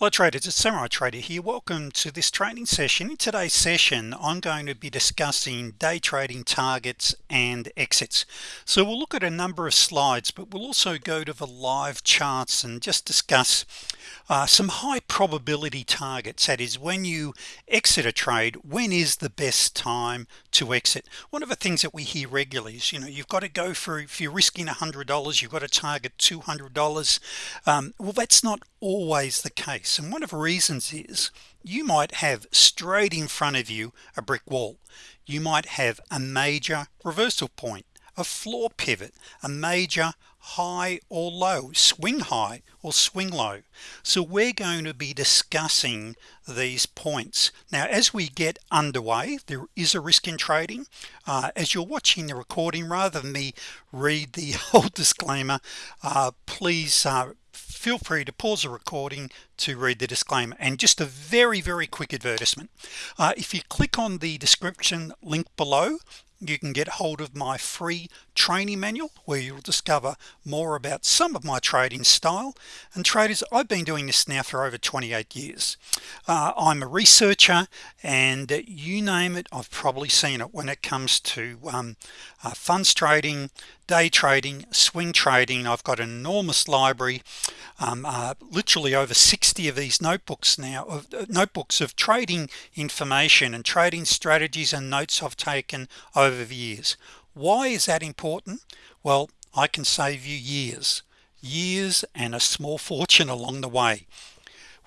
Hello traders it's Samurai Trader here welcome to this training session. In today's session I'm going to be discussing day trading targets and exits. So we'll look at a number of slides but we'll also go to the live charts and just discuss uh, some high probability targets. That is when you exit a trade when is the best time to exit? One of the things that we hear regularly is you know you've got to go for if you're risking hundred dollars you've got to target $200 um, well that's not always the case and one of the reasons is you might have straight in front of you a brick wall. You might have a major reversal point a floor pivot a major high or low swing high or swing low. So we're going to be discussing these points. Now as we get underway there is a risk in trading. Uh, as you're watching the recording rather than me read the whole disclaimer uh, please uh, feel free to pause the recording to read the disclaimer. And just a very very quick advertisement. Uh, if you click on the description link below you can get hold of my free training manual where you'll discover more about some of my trading style and traders. I've been doing this now for over 28 years. Uh, I'm a researcher and you name it I've probably seen it when it comes to um, uh, funds trading day trading swing trading I've got an enormous library um, uh, literally over 60 of these notebooks now of uh, notebooks of trading information and trading strategies and notes I've taken over the years. Why is that important? Well I can save you years years and a small fortune along the way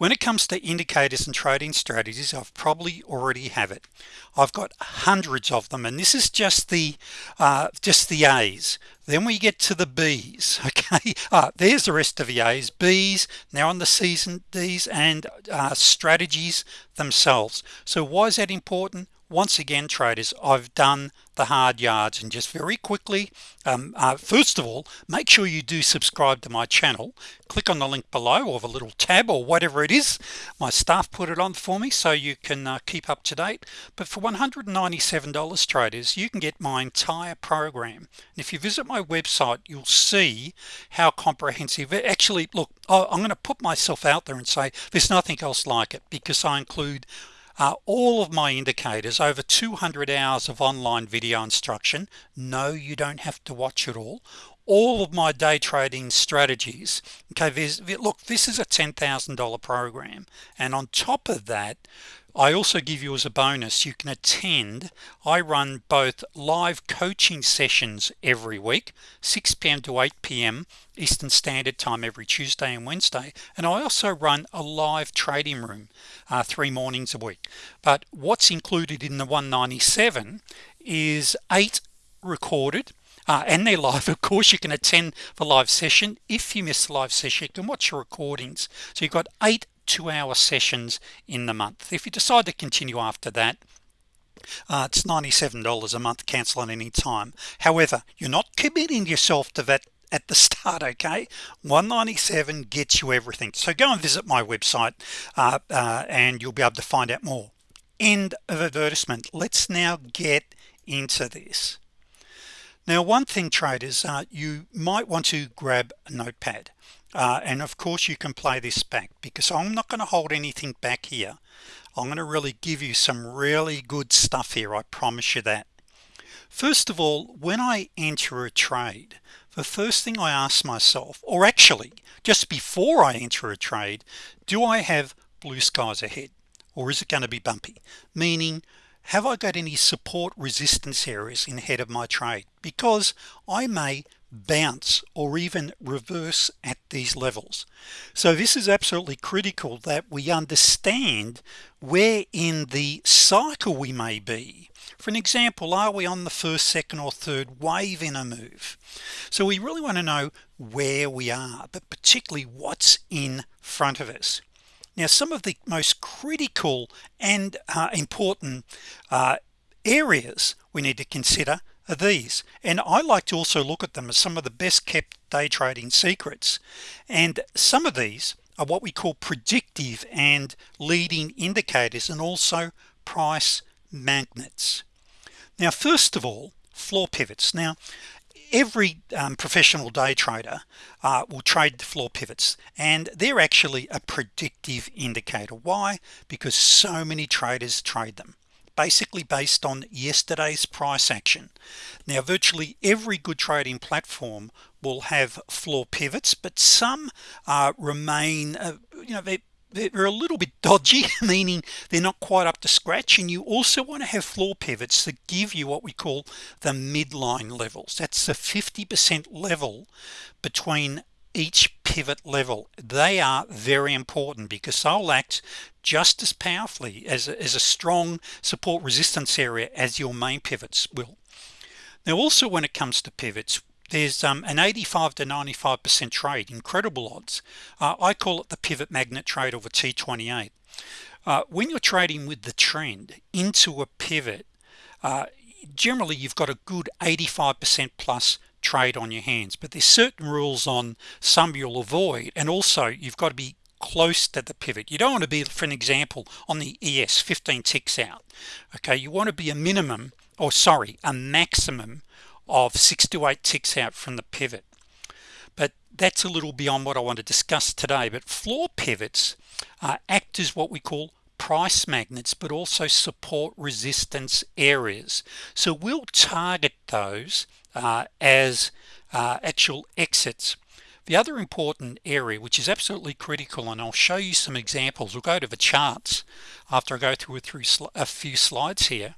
when it comes to indicators and trading strategies I've probably already have it. I've got hundreds of them and this is just the uh, just the A's. Then we get to the B's okay? Uh, there's the rest of the A's. B's now on the season D's and uh, strategies themselves. So why is that important once again traders I've done the hard yards and just very quickly um, uh, first of all make sure you do subscribe to my channel. Click on the link below or the little tab or whatever it is. My staff put it on for me so you can uh, keep up to date. But for $197 traders you can get my entire program. And if you visit my website you'll see how comprehensive actually look I'm going to put myself out there and say there's nothing else like it because I include uh, all of my indicators over 200 hours of online video instruction no you don't have to watch it all. All of my day trading strategies okay look this is a $10,000 program. And on top of that I also give you as a bonus you can attend I run both live coaching sessions every week 6 p.m. to 8 p.m. Eastern Standard Time every Tuesday and Wednesday and I also run a live trading room uh, three mornings a week but what's included in the 197 is eight recorded uh, and they're live of course you can attend the live session if you miss the live session you can watch your recordings so you've got eight two-hour sessions in the month. If you decide to continue after that uh, it's $97 a month cancel at any time. However you're not committing yourself to that at the start okay? 197 gets you everything. So go and visit my website uh, uh, and you'll be able to find out more. End of advertisement. Let's now get into this. Now one thing traders uh, you might want to grab a notepad uh, and of course you can play this back because I'm not going to hold anything back here. I'm going to really give you some really good stuff here I promise you that. First of all when I enter a trade the first thing I ask myself or actually just before I enter a trade do I have blue skies ahead or is it going to be bumpy? Meaning have I got any support resistance areas in head of my trade? Because I may bounce or even reverse at these levels. So this is absolutely critical that we understand where in the cycle we may be. For an example are we on the first second or third wave in a move? So we really want to know where we are but particularly what's in front of us. Now some of the most critical and uh, important uh, areas we need to consider are these. And I like to also look at them as some of the best kept day trading secrets. And some of these are what we call predictive and leading indicators and also price magnets. Now first of all floor pivots. Now every um, professional day trader uh, will trade the floor pivots and they're actually a predictive indicator. Why? Because so many traders trade them basically based on yesterday's price action. Now virtually every good trading platform will have floor pivots but some uh, remain uh, you know they they're a little bit dodgy meaning they're not quite up to scratch and you also want to have floor pivots that give you what we call the midline levels. That's the 50% level between each pivot level. They are very important because they'll act just as powerfully as a, as a strong support resistance area as your main pivots will. Now also when it comes to pivots there's um, an 85 to 95 percent trade incredible odds. Uh, I call it the pivot magnet trade over T28 uh, when you're trading with the trend into a pivot uh, generally you've got a good 85 percent plus trade on your hands. But there's certain rules on some you'll avoid and also you've got to be close to the pivot. You don't want to be for an example on the ES 15 ticks out okay? You want to be a minimum or sorry a maximum of six to eight ticks out from the pivot. But that's a little beyond what I want to discuss today. But floor pivots uh, act as what we call price magnets but also support resistance areas. So we'll target those uh, as uh, actual exits. The other important area which is absolutely critical and I'll show you some examples we'll go to the charts after I go through, through a few slides here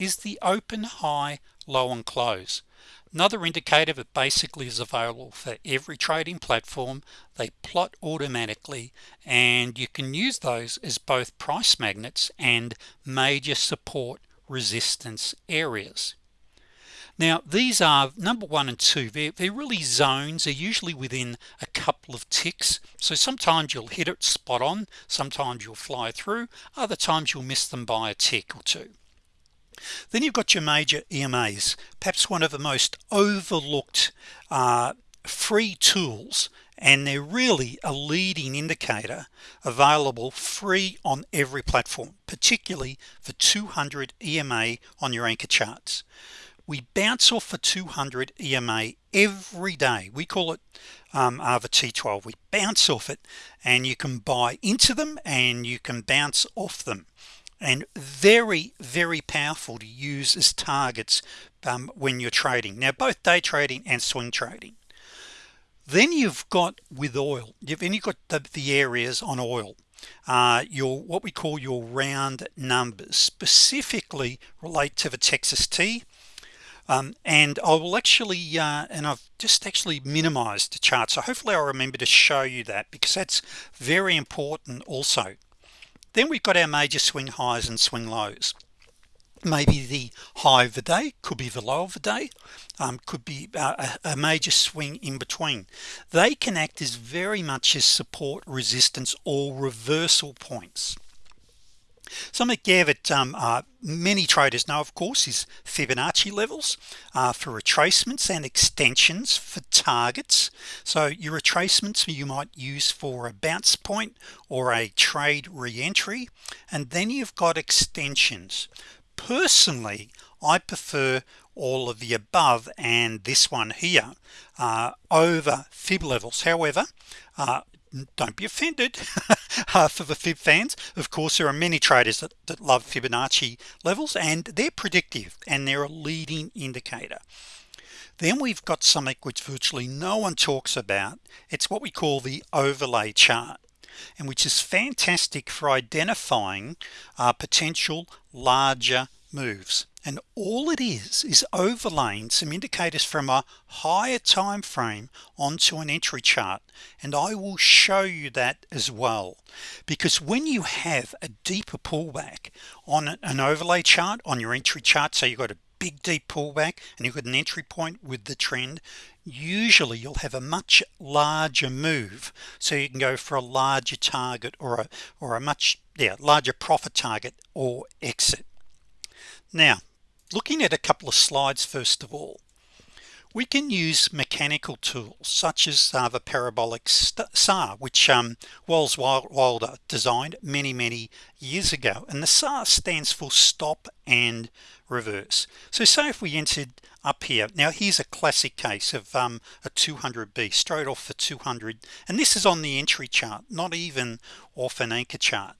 is the open high low and close another indicator that basically is available for every trading platform they plot automatically and you can use those as both price magnets and major support resistance areas. Now these are number one and two they're, they're really zones they're usually within a couple of ticks. So sometimes you'll hit it spot on sometimes you'll fly through other times you'll miss them by a tick or two then you've got your major EMAs perhaps one of the most overlooked uh, free tools and they're really a leading indicator available free on every platform particularly for 200 EMA on your anchor charts. We bounce off for 200 EMA every day. We call it um, ARVA T12 we bounce off it and you can buy into them and you can bounce off them and very very powerful to use as targets um, when you're trading. Now both day trading and swing trading. Then you've got with oil. You've only got the, the areas on oil uh, your what we call your round numbers. Specifically relate to the Texas T um, and I will actually uh, and I've just actually minimized the chart so hopefully I'll remember to show you that because that's very important also then we've got our major swing highs and swing lows. Maybe the high of the day could be the low of the day um, could be uh, a, a, major swing in between. They can act as very much as support resistance or reversal points something that um, uh, many traders know of course is Fibonacci levels uh, for retracements and extensions for targets. So your retracements you might use for a bounce point or a trade re-entry and then you've got extensions. Personally I prefer all of the above and this one here uh, over fib levels. However uh, don't be offended. Uh, for the fib fans of course there are many traders that, that love Fibonacci levels and they're predictive and they're a leading indicator. Then we've got something which virtually no one talks about. It's what we call the overlay chart and which is fantastic for identifying uh, potential larger moves. And all it is is overlaying some indicators from a higher time frame onto an entry chart. And I will show you that as well. Because when you have a deeper pullback on an overlay chart on your entry chart so you've got a big deep pullback and you've got an entry point with the trend usually you'll have a much larger move. So you can go for a larger target or a or a much yeah larger profit target or exit now looking at a couple of slides first of all we can use mechanical tools such as uh, the parabolic SAR which um, Welles Wilder designed many many years ago. And the SAR stands for stop and reverse. So say if we entered up here now here's a classic case of um, a 200b straight off for 200 and this is on the entry chart not even off an anchor chart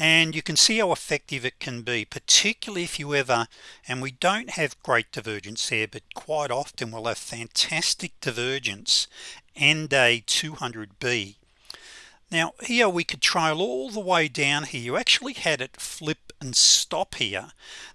and you can see how effective it can be particularly if you ever and we don't have great divergence here but quite often we'll have fantastic divergence and a 200b now here we could trail all the way down here. You actually had it flip and stop here.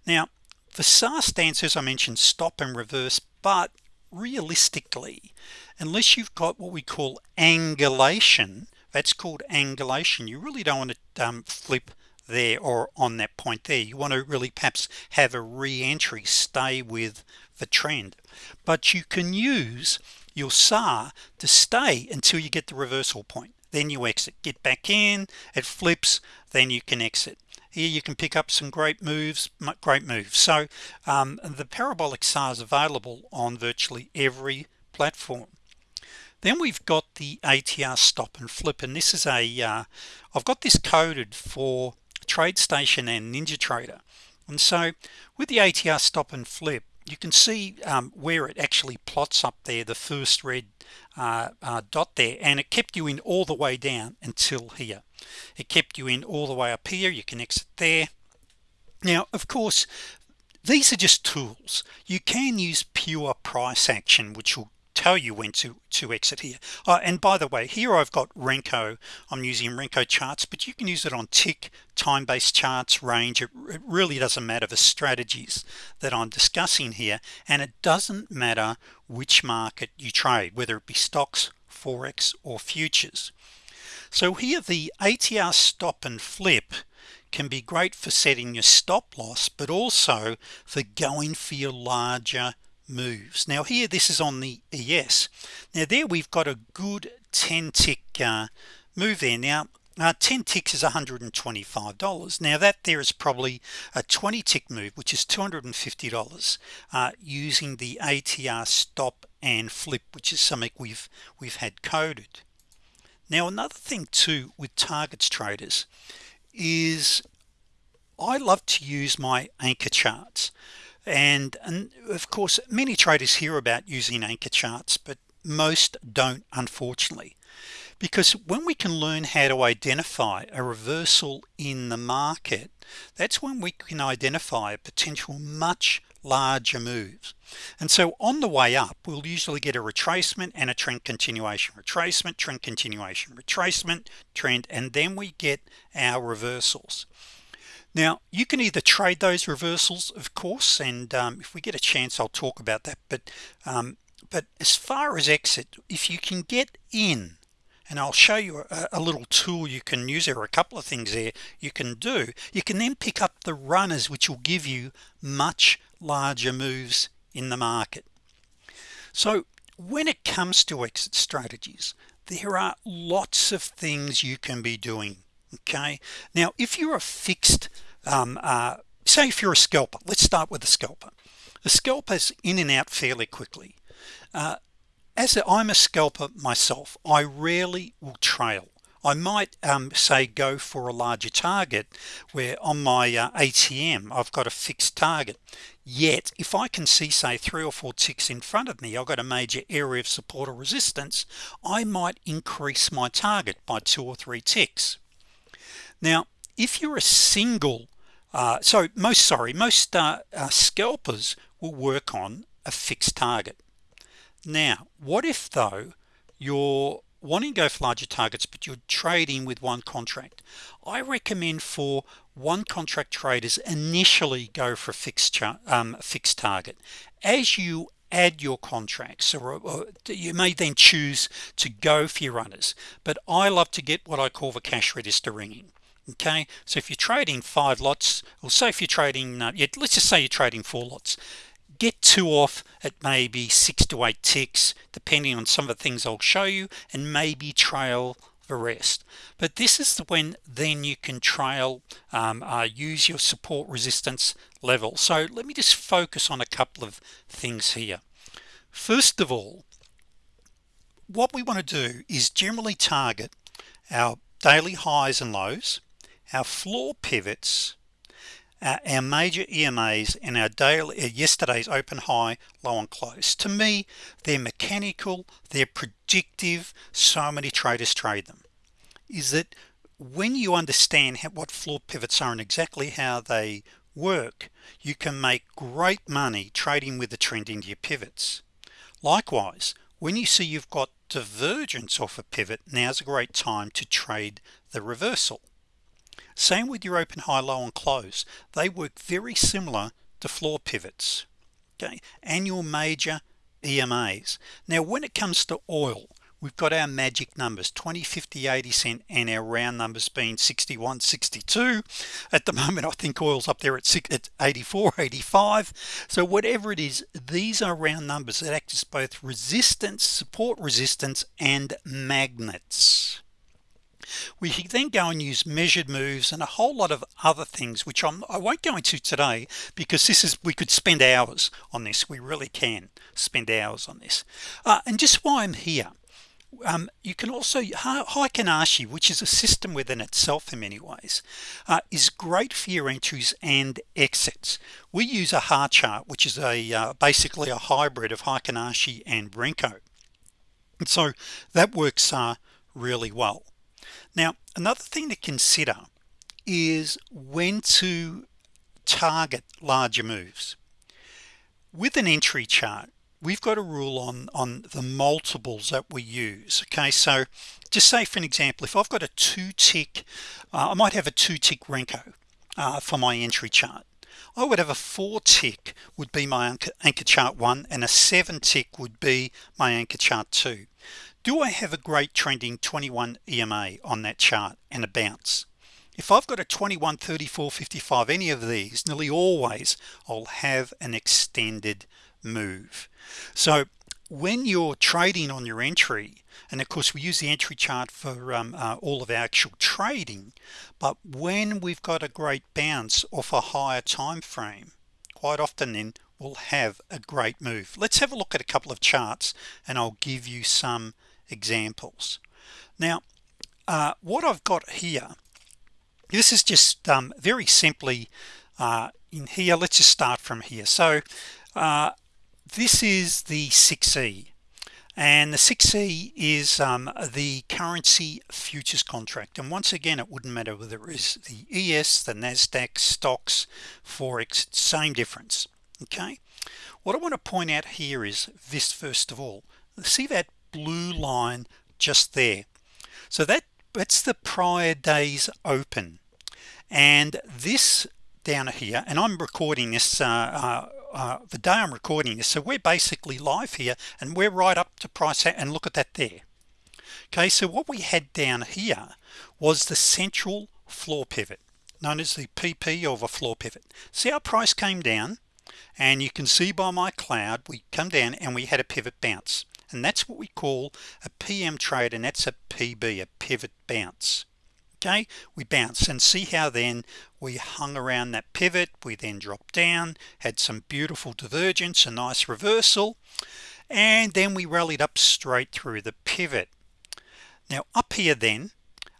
Now the SAR stands as I mentioned stop and reverse but realistically unless you've got what we call angulation that's called angulation. You really don't want to um, flip there or on that point there. You want to really perhaps have a re-entry stay with the trend. But you can use your SAR to stay until you get the reversal point. Then you exit. Get back in it flips then you can exit. Here you can pick up some great moves great moves. So um, the parabolic SAR is available on virtually every platform then we've got the ATR stop and flip and this is a uh, I've got this coded for TradeStation and NinjaTrader and so with the ATR stop and flip you can see um, where it actually plots up there the first red uh, uh, dot there and it kept you in all the way down until here. It kept you in all the way up here. You can exit there. Now of course these are just tools. You can use pure price action which will tell you when to to exit here. Uh, and by the way here I've got Renko. I'm using Renko charts but you can use it on tick time-based charts range. It, it really doesn't matter the strategies that I'm discussing here and it doesn't matter which market you trade whether it be stocks forex or futures. So here the ATR stop and flip can be great for setting your stop loss but also for going for your larger moves. Now here this is on the ES now there we've got a good 10 tick uh, move there. Now uh, 10 ticks is $125 now that there is probably a 20 tick move which is $250 uh, using the ATR stop and flip which is something we've we've had coded. Now another thing too with targets traders is I love to use my anchor charts and and of course many traders hear about using anchor charts but most don't unfortunately. Because when we can learn how to identify a reversal in the market that's when we can identify a potential much larger moves and so on the way up we'll usually get a retracement and a trend continuation retracement trend continuation retracement trend and then we get our reversals now you can either trade those reversals of course and um, if we get a chance I'll talk about that but um, but as far as exit if you can get in and I'll show you a, a, little tool you can use there are a couple of things there you can do you can then pick up the runners which will give you much larger moves in the market. So when it comes to exit strategies there are lots of things you can be doing okay? Now if you're a fixed um, uh, say if you're a scalper let's start with the scalper. The scalpers in and out fairly quickly. Uh, as i I'm a scalper myself I rarely will trail. I might um, say go for a larger target where on my uh, ATM I've got a fixed target. Yet if I can see say three or four ticks in front of me I've got a major area of support or resistance I might increase my target by two or three ticks. Now if you're a single uh, so most sorry most uh, uh, scalpers will work on a fixed target. Now what if though you're wanting to go for larger targets but you're trading with one contract? I recommend for one contract traders initially go for a fixed um, fixed target. As you add your contracts or, or, you may then choose to go for your runners but I love to get what I call the cash register ringing okay so if you're trading five lots or say if you're trading uh, let's just say you're trading four lots. Get two off at maybe six to eight ticks depending on some of the things I'll show you and maybe trail the rest. But this is the when then you can trail um, uh, use your support resistance level. So let me just focus on a couple of things here. First of all what we want to do is generally target our daily highs and lows our floor pivots uh, our major EMAs and our daily uh, yesterday's open high low and close. To me they're mechanical they're predictive. So many traders trade them. Is that when you understand how, what floor pivots are and exactly how they work you can make great money trading with the trend into your pivots. Likewise when you see you've got divergence off a pivot now's a great time to trade the reversal same with your open high low and close. They work very similar to floor pivots. Okay? And your major EMAs now when it comes to oil we've got our magic numbers 20 50 80 cent and our round numbers being 61 62 at the moment I think oil's up there at, at 84 85 so whatever it is these are round numbers that act as both resistance support resistance and magnets we then go and use measured moves and a whole lot of other things which I'm, I won't go into today because this is we could spend hours on this. We really can spend hours on this. Uh, and just why I'm here um, you can also Heikin Ashi which is a system within itself in many ways uh, is great for your entries and exits. We use a HA chart which is a uh, basically a hybrid of Heikin Ashi and Renko. And so that works uh, really well now another thing to consider is when to target larger moves. With an entry chart we've got a rule on on the multiples that we use okay? So just say for an example if I've got a two tick uh, I might have a two tick Renko uh, for my entry chart. I would have a four tick would be my anchor, anchor chart one and a seven tick would be my anchor chart two do I have a great trending 21 EMA on that chart and a bounce? If I've got a 21 34 55 any of these nearly always I'll have an extended move. So when you're trading on your entry and of course we use the entry chart for um, uh, all of our actual trading but when we've got a great bounce off a higher time frame quite often then we'll have a great move. Let's have a look at a couple of charts and I'll give you some examples. Now uh, what I've got here this is just um, very simply uh, in here. Let's just start from here. So uh, this is the 6e and the 6e is um, the currency futures contract. And once again it wouldn't matter whether it is the ES the Nasdaq stocks Forex same difference. Okay? What I want to point out here is this first of all. See that blue line just there. So that that's the prior days open. And this down here and I'm recording this uh, uh, uh, the day I'm recording this so we're basically live here and we're right up to price and look at that there. Okay so what we had down here was the central floor pivot known as the PP of a floor pivot. See our price came down? And you can see by my cloud we come down and we had a pivot bounce and that's what we call a PM trade and that's a PB a pivot bounce. Okay? We bounce and see how then we hung around that pivot. We then dropped down had some beautiful divergence a nice reversal and then we rallied up straight through the pivot. Now up here then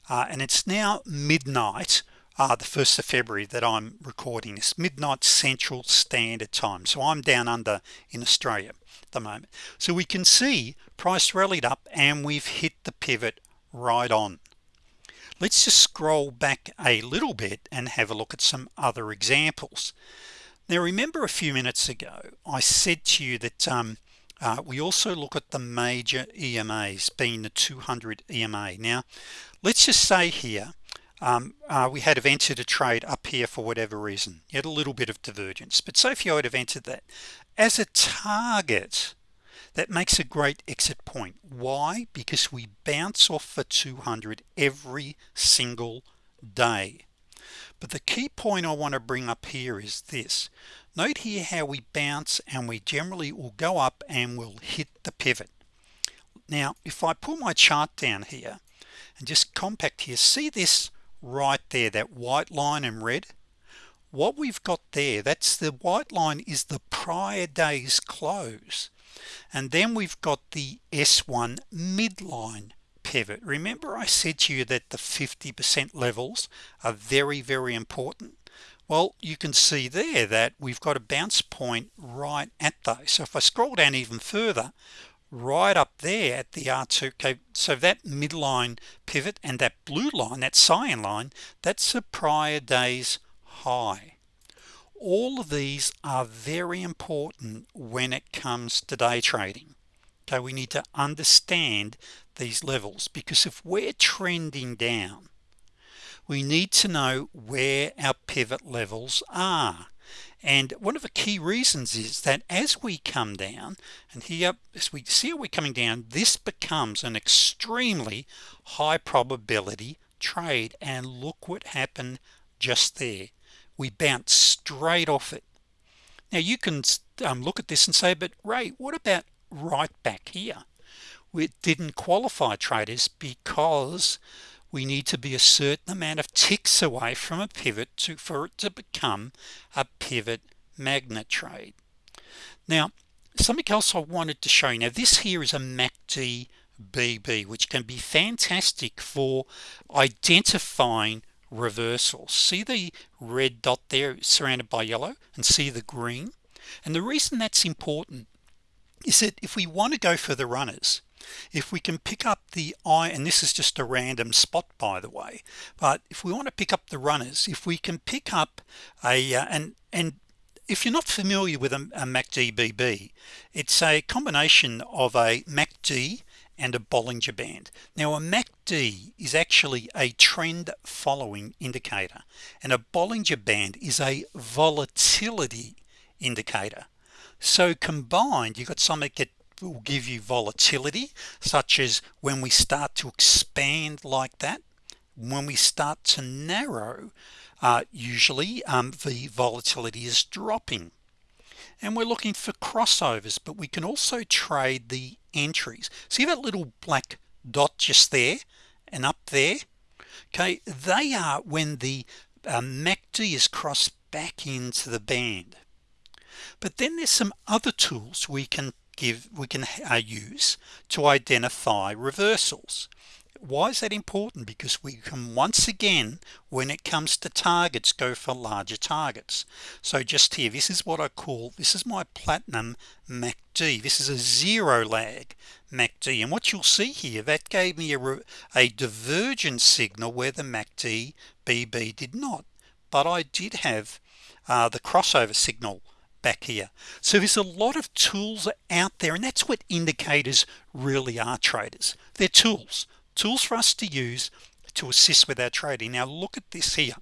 uh, and it's now midnight uh, the 1st of February that I'm recording this midnight Central Standard Time. So I'm down under in Australia at the moment. So we can see price rallied up and we've hit the pivot right on. Let's just scroll back a little bit and have a look at some other examples. Now remember a few minutes ago I said to you that um, uh, we also look at the major EMAs being the 200 EMA now let's just say here um, uh, we had have entered a trade up here for whatever reason. You had a little bit of divergence. But say if you would have entered that as a target that makes a great exit point. Why? Because we bounce off for 200 every single day. But the key point I want to bring up here is this. Note here how we bounce and we generally will go up and we'll hit the pivot. Now if I pull my chart down here and just compact here see this right there that white line in red. What we've got there that's the white line is the prior days close. And then we've got the s1 midline pivot. Remember I said to you that the 50% levels are very very important? Well you can see there that we've got a bounce point right at those. So if I scroll down even further right up there at the R2 okay so that midline pivot and that blue line that cyan line that's a prior day's high. All of these are very important when it comes to day trading. Okay we need to understand these levels because if we're trending down we need to know where our pivot levels are and one of the key reasons is that as we come down and here as we see we're coming down this becomes an extremely high probability trade. And look what happened just there. We bounce straight off it. Now you can um, look at this and say but Ray what about right back here? We didn't qualify traders because we need to be a certain amount of ticks away from a pivot to for it to become a pivot magnet trade now something else I wanted to show you. Now this here is a MACD BB which can be fantastic for identifying reversals. See the red dot there surrounded by yellow and see the green? And the reason that's important is that if we want to go for the runners if we can pick up the eye and this is just a random spot by the way but if we want to pick up the runners if we can pick up a uh, and and if you're not familiar with a, a MACD-BB it's a combination of a MACD and a Bollinger Band. Now a MACD is actually a trend following indicator and a Bollinger Band is a volatility indicator. So combined you've got something that will give you volatility such as when we start to expand like that. When we start to narrow uh, usually um, the volatility is dropping. And we're looking for crossovers but we can also trade the entries. See that little black dot just there and up there? Okay they are when the uh, MACD is crossed back into the band. But then there's some other tools we can give we can uh, use to identify reversals. Why is that important? Because we can once again when it comes to targets go for larger targets. So just here this is what I call this is my platinum MACD this is a zero lag MACD and what you'll see here that gave me a, a divergence signal where the MACD BB did not. But I did have uh, the crossover signal back here. So there's a lot of tools out there and that's what indicators really are traders. They're tools. Tools for us to use to assist with our trading. Now look at this here.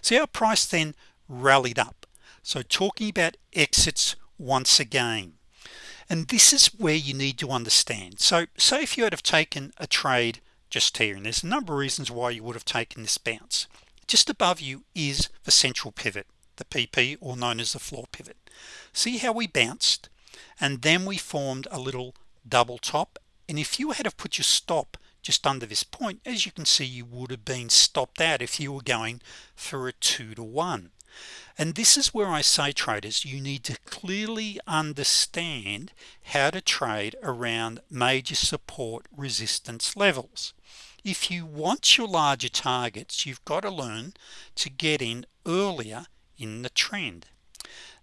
See our price then rallied up? So talking about exits once again. And this is where you need to understand. So say if you had have taken a trade just here and there's a number of reasons why you would have taken this bounce. Just above you is the central pivot the PP or known as the floor pivot. See how we bounced and then we formed a little double top. And if you had to put your stop just under this point as you can see you would have been stopped out if you were going for a two to one. And this is where I say traders you need to clearly understand how to trade around major support resistance levels. If you want your larger targets you've got to learn to get in earlier in the trend.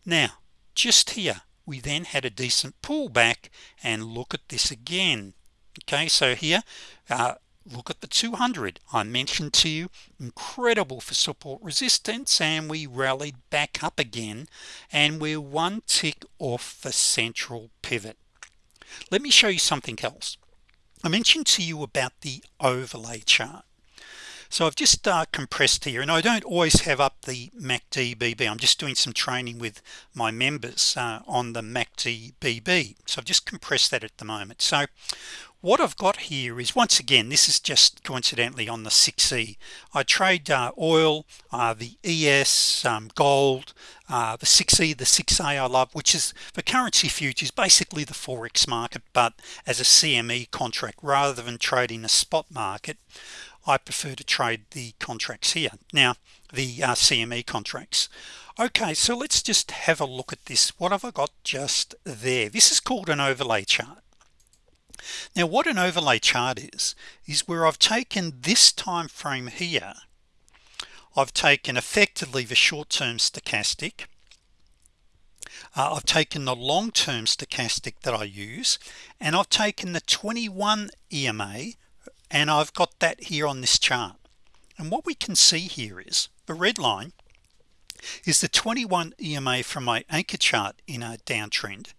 Now just here we then had a decent pullback and look at this again. Okay so here uh, look at the 200 I mentioned to you incredible for support resistance and we rallied back up again and we're one tick off the central pivot. Let me show you something else. I mentioned to you about the overlay chart so I've just uh, compressed here and I don't always have up the MACD BB I'm just doing some training with my members uh, on the MACD BB so I've just compressed that at the moment. So what I've got here is once again this is just coincidentally on the 6e I trade uh, oil uh, the ES um, gold uh, the 6e the 6a I love which is the currency futures basically the forex market but as a CME contract rather than trading a spot market I prefer to trade the contracts here. Now the uh, CME contracts. Okay so let's just have a look at this. What have I got just there? This is called an overlay chart. Now what an overlay chart is is where I've taken this time frame here. I've taken effectively the short-term stochastic. Uh, I've taken the long-term stochastic that I use and I've taken the 21 EMA and I've got that here on this chart. And what we can see here is the red line is the 21 EMA from my anchor chart in a downtrend.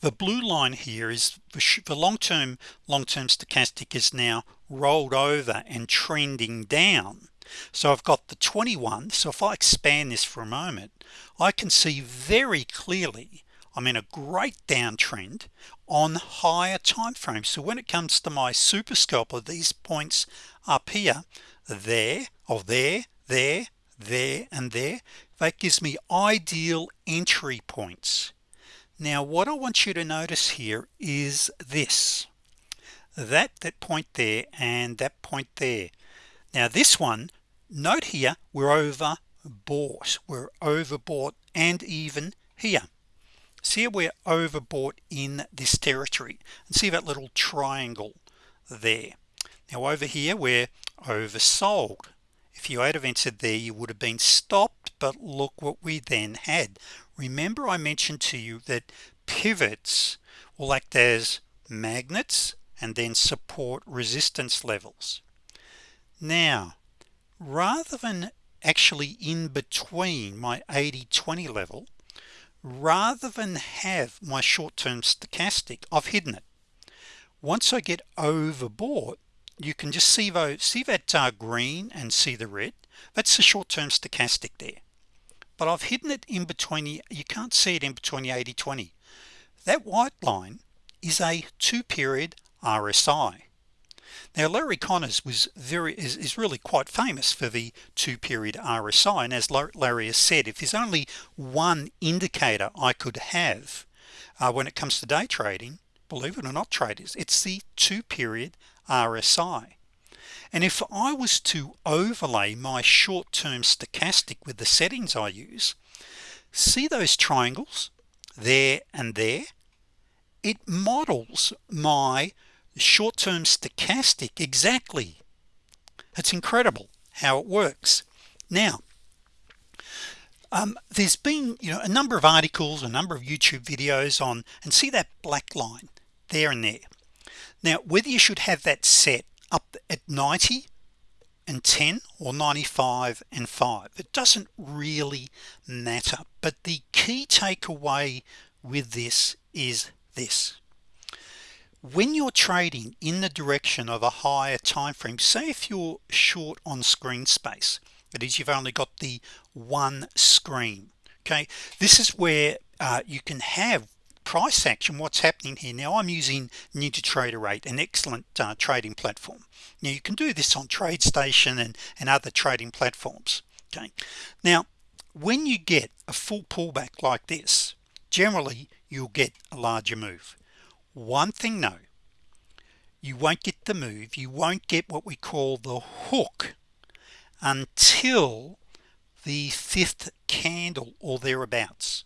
The blue line here is the long-term long-term stochastic is now rolled over and trending down. So I've got the 21 so if I expand this for a moment I can see very clearly I'm in a great downtrend on higher time frames so when it comes to my super scalper these points up here there or there there there and there that gives me ideal entry points. Now what I want you to notice here is this that that point there and that point there. Now this one note here we're over bought we're overbought and even here see we're overbought in this territory and see that little triangle there. Now over here we're oversold. If you had have entered there you would have been stopped but look what we then had. Remember I mentioned to you that pivots will act as magnets and then support resistance levels. Now rather than actually in between my 80-20 level rather than have my short-term stochastic I've hidden it. Once I get overbought you can just see see that uh, green and see the red? That's the short-term stochastic there. But I've hidden it in between you can't see it in between the 80 20 that white line is a two period RSI now Larry Connors was very is, is really quite famous for the two period RSI and as Larry has said if there's only one indicator I could have uh, when it comes to day trading believe it or not traders it's the two period RSI and if I was to overlay my short-term stochastic with the settings I use see those triangles? There and there. It models my short-term stochastic exactly. It's incredible how it works. Now um, there's been you know a number of articles a number of YouTube videos on and see that black line there and there? Now whether you should have that set up at 90 and 10 or 95 and 5 it doesn't really matter. But the key takeaway with this is this when you're trading in the direction of a higher time frame say if you're short on screen space that is you've only got the one screen okay? This is where uh, you can have price action what's happening here. Now I'm using NinjaTrader 8 an excellent uh, trading platform. Now you can do this on TradeStation and and other trading platforms okay? Now when you get a full pullback like this generally you'll get a larger move one thing no. You won't get the move. You won't get what we call the hook until the fifth candle or thereabouts.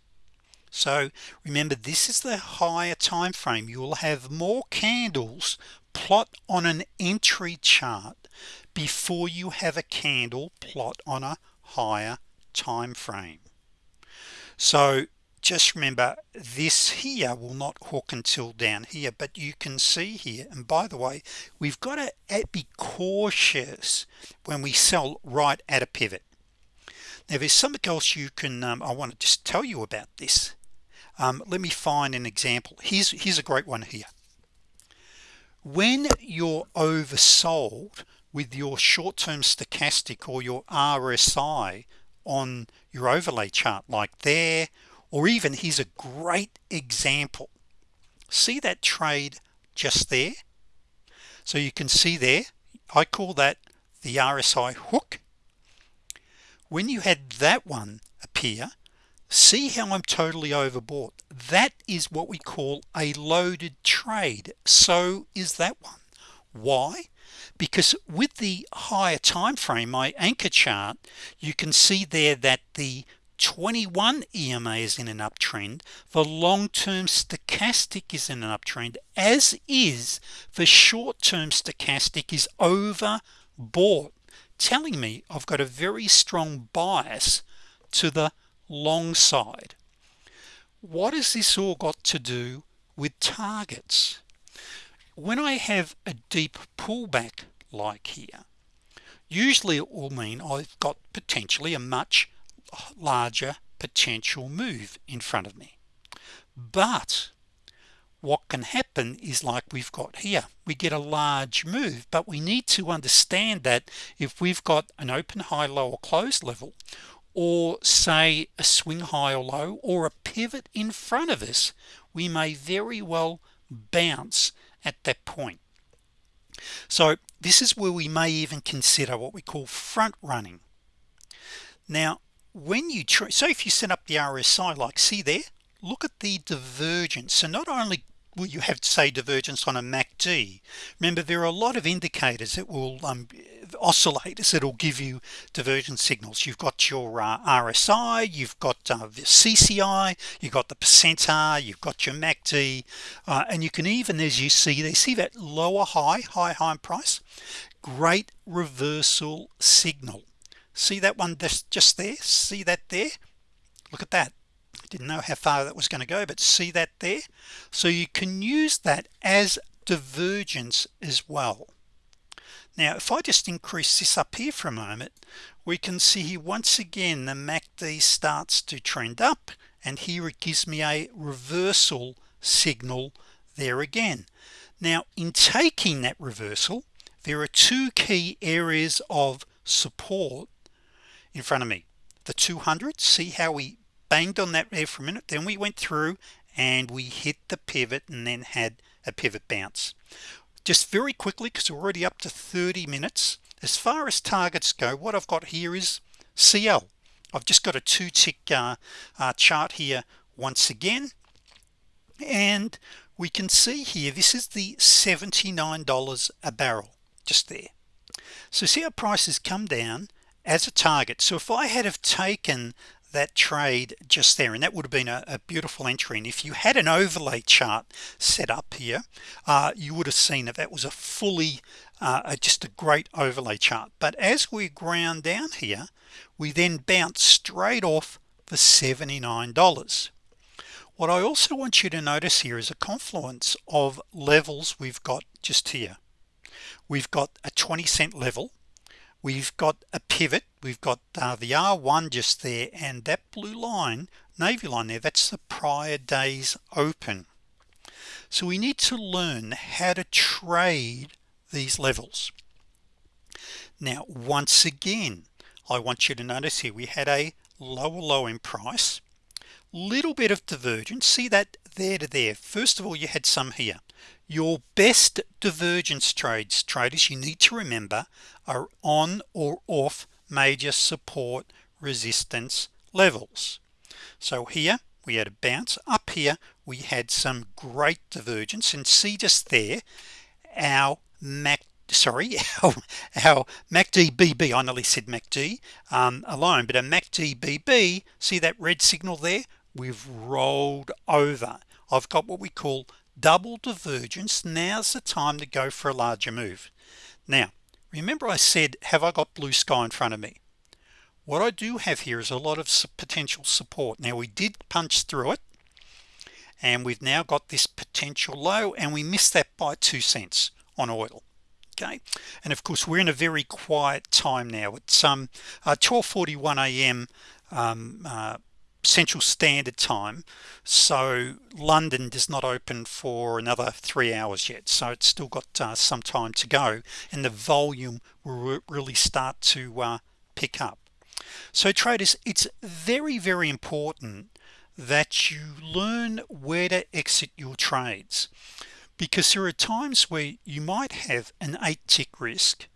So remember this is the higher time frame. You will have more candles plot on an entry chart before you have a candle plot on a higher time frame. So just remember this here will not hook until down here but you can see here. And by the way we've got to be cautious when we sell right at a pivot. Now there's something else you can um, I want to just tell you about this. Um, let me find an example. Here's here's a great one here. When you're oversold with your short-term stochastic or your RSI on your overlay chart like there or even here's a great example. See that trade just there? So you can see there I call that the RSI hook. When you had that one appear see how I'm totally overbought. That is what we call a loaded trade. So is that one. Why? Because with the higher time frame my anchor chart you can see there that the 21 EMA is in an uptrend. The long-term stochastic is in an uptrend as is the short-term stochastic is overbought telling me I've got a very strong bias to the long side. What has this all got to do with targets? When I have a deep pullback like here usually it will mean I've got potentially a much larger potential move in front of me. But what can happen is like we've got here we get a large move but we need to understand that if we've got an open high low or close level or say a swing high or low or a pivot in front of us we may very well bounce at that point. So this is where we may even consider what we call front running. Now when you try so if you set up the RSI like see there look at the divergence. So not only will you have to say divergence on a MACD remember there are a lot of indicators that will um, oscillators that'll give you divergence signals. You've got your uh, RSI you've got uh, the CCI you've got the percent R you've got your MACD uh, and you can even as you see they see that lower high high high price? Great reversal signal see that one just just there? See that there? Look at that. Didn't know how far that was going to go but see that there? So you can use that as divergence as well. Now if I just increase this up here for a moment we can see here once again the MACD starts to trend up and here it gives me a reversal signal there again. Now in taking that reversal there are two key areas of support in front of me. The 200 see how we banged on that there for a minute? Then we went through and we hit the pivot and then had a pivot bounce. Just very quickly because we're already up to 30 minutes. As far as targets go what I've got here is CL I've just got a two tick uh, uh, chart here once again. And we can see here this is the $79 a barrel just there. So see how prices come down as a target. So if I had have taken that trade just there and that would have been a, a beautiful entry and if you had an overlay chart set up here uh, you would have seen that that was a fully uh, just a great overlay chart. But as we ground down here we then bounce straight off the $79 what I also want you to notice here is a confluence of levels we've got just here. We've got a 20 cent level we've got a pivot. We've got uh, the R1 just there and that blue line navy line there that's the prior days open. So we need to learn how to trade these levels. Now once again I want you to notice here we had a lower low in price little bit of divergence. See that there to there? First of all you had some here your best divergence trades traders you need to remember are on or off major support resistance levels. So here we had a bounce. Up here we had some great divergence. And see just there our Mac sorry our, our MACD BB I nearly said MACD um, alone but a MACD BB see that red signal there? We've rolled over. I've got what we call double divergence. Now's the time to go for a larger move. Now remember I said have I got blue sky in front of me? What I do have here is a lot of potential support. Now we did punch through it and we've now got this potential low and we missed that by two cents on oil. Okay? And of course we're in a very quiet time now. It's um uh, 12:41 a.m. Um, uh, Central Standard Time so London does not open for another three hours yet so it's still got uh, some time to go and the volume will really start to uh, pick up. So traders it's very very important that you learn where to exit your trades because there are times where you might have an eight tick risk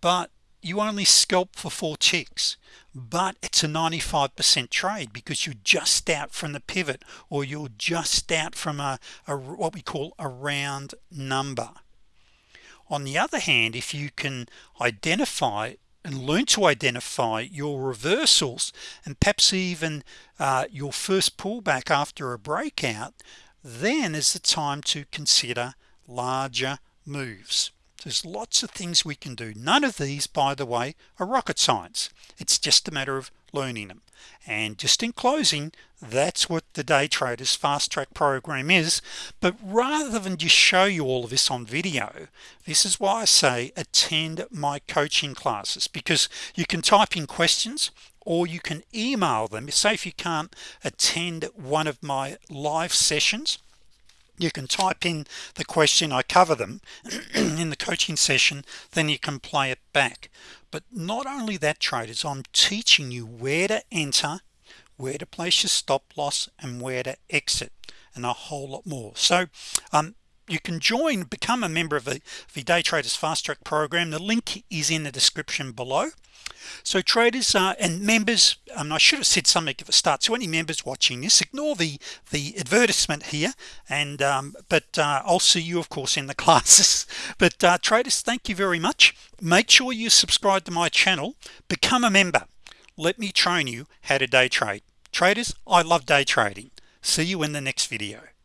but you only scalp for four ticks but it's a 95% trade because you're just out from the pivot or you're just out from a, a what we call a round number. On the other hand if you can identify and learn to identify your reversals and perhaps even uh, your first pullback after a breakout then is the time to consider larger moves there's lots of things we can do. None of these by the way are rocket science. It's just a matter of learning them. And just in closing that's what the day traders fast track program is. But rather than just show you all of this on video this is why I say attend my coaching classes. Because you can type in questions or you can email them. Say if you can't attend one of my live sessions you can type in the question I cover them in the coaching session then you can play it back. But not only that traders I'm teaching you where to enter where to place your stop loss and where to exit and a whole lot more. So um, you can join become a member of the, the day traders fast track program. The link is in the description below. So traders uh, and members um, I should have said something at the start. So any members watching this ignore the the advertisement here. And um, but uh, I'll see you of course in the classes. But uh, traders thank you very much. Make sure you subscribe to my channel. Become a member. Let me train you how to day trade. Traders I love day trading. See you in the next video